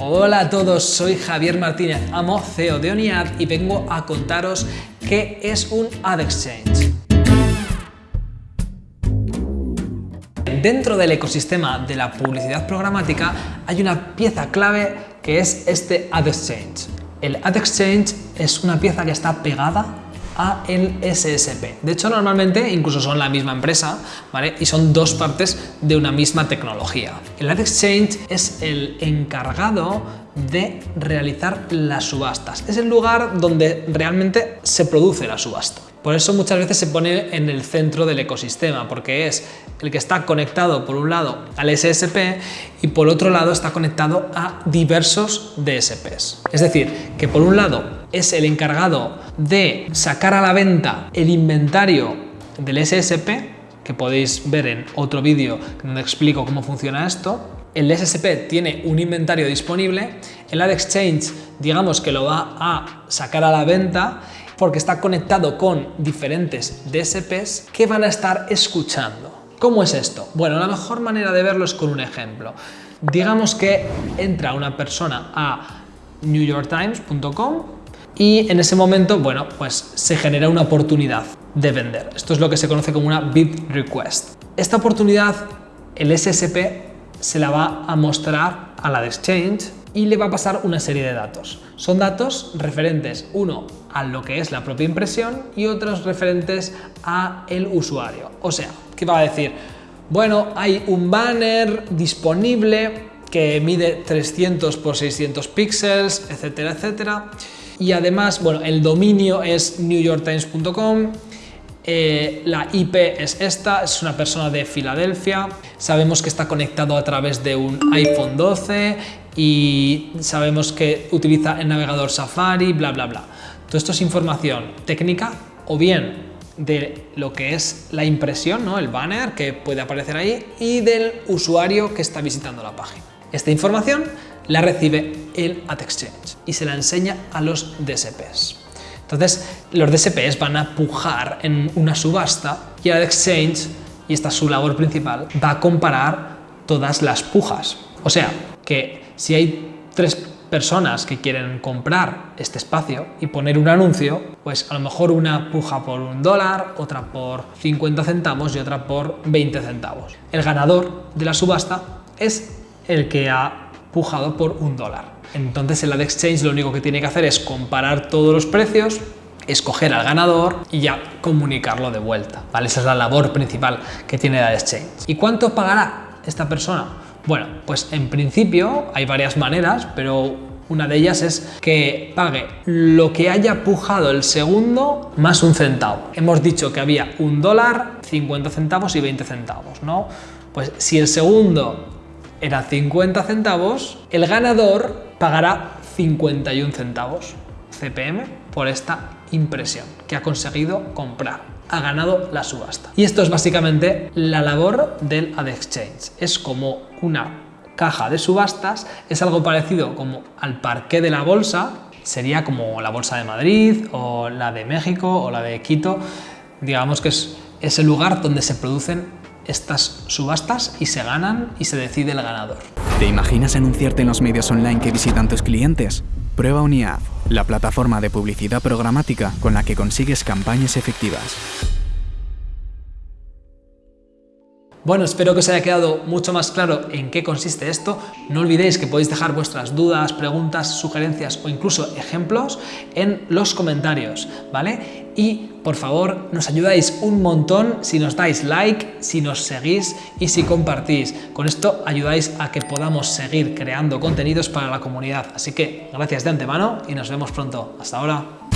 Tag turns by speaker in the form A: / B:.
A: Hola a todos, soy Javier Martínez, amo CEO de ONIAD y vengo a contaros qué es un Ad Exchange. Dentro del ecosistema de la publicidad programática hay una pieza clave que es este Ad Exchange. El Ad Exchange es una pieza que está pegada a el SSP. De hecho, normalmente incluso son la misma empresa, ¿vale? Y son dos partes de una misma tecnología. El Ad Exchange es el encargado de realizar las subastas. Es el lugar donde realmente se produce la subasta. Por eso muchas veces se pone en el centro del ecosistema, porque es el que está conectado por un lado al SSP y por otro lado está conectado a diversos DSPs. Es decir, que por un lado es el encargado de sacar a la venta el inventario del SSP, que podéis ver en otro vídeo donde explico cómo funciona esto, el SSP tiene un inventario disponible, el Ad Exchange digamos que lo va a sacar a la venta porque está conectado con diferentes DSPs que van a estar escuchando. ¿Cómo es esto? Bueno, la mejor manera de verlo es con un ejemplo. Digamos que entra una persona a newyorktimes.com y en ese momento, bueno, pues se genera una oportunidad de vender. Esto es lo que se conoce como una bid request. Esta oportunidad, el SSP se la va a mostrar a la de Exchange y le va a pasar una serie de datos. Son datos referentes, uno, a lo que es la propia impresión y otros referentes a el usuario. O sea, ¿qué va a decir? Bueno, hay un banner disponible que mide 300 por 600 píxeles, etcétera, etcétera. Y además, bueno, el dominio es newyorktimes.com, eh, la IP es esta, es una persona de Filadelfia, sabemos que está conectado a través de un iPhone 12 y sabemos que utiliza el navegador Safari, bla, bla, bla. Todo esto es información técnica o bien de lo que es la impresión, ¿no? el banner que puede aparecer ahí y del usuario que está visitando la página. Esta información la recibe el Ad Exchange y se la enseña a los DSPs. Entonces, los DSPs van a pujar en una subasta y el Exchange, y esta es su labor principal, va a comparar todas las pujas. O sea, que si hay tres personas que quieren comprar este espacio y poner un anuncio, pues a lo mejor una puja por un dólar, otra por 50 centavos y otra por 20 centavos. El ganador de la subasta es el que ha por un dólar. Entonces el Ad Exchange lo único que tiene que hacer es comparar todos los precios, escoger al ganador y ya comunicarlo de vuelta. ¿vale? Esa es la labor principal que tiene el Ad Exchange. ¿Y cuánto pagará esta persona? Bueno, pues en principio hay varias maneras, pero una de ellas es que pague lo que haya pujado el segundo más un centavo. Hemos dicho que había un dólar, 50 centavos y 20 centavos, ¿no? Pues si el segundo era 50 centavos, el ganador pagará 51 centavos CPM por esta impresión que ha conseguido comprar ha ganado la subasta. Y esto es básicamente la labor del Ad Exchange. Es como una caja de subastas, es algo parecido como al parqué de la bolsa, sería como la bolsa de Madrid o la de México o la de Quito, digamos que es, ese lugar donde se producen estas subastas y se ganan y se decide el ganador.
B: ¿Te imaginas anunciarte en los medios online que visitan tus clientes? Prueba UniAd, la plataforma de publicidad programática con la que consigues campañas efectivas.
A: Bueno, espero que os haya quedado mucho más claro en qué consiste esto. No olvidéis que podéis dejar vuestras dudas, preguntas, sugerencias o incluso ejemplos en los comentarios, ¿vale? Y por favor, nos ayudáis un montón si nos dais like, si nos seguís y si compartís. Con esto ayudáis a que podamos seguir creando contenidos para la comunidad. Así que gracias de antemano y nos vemos pronto. Hasta ahora.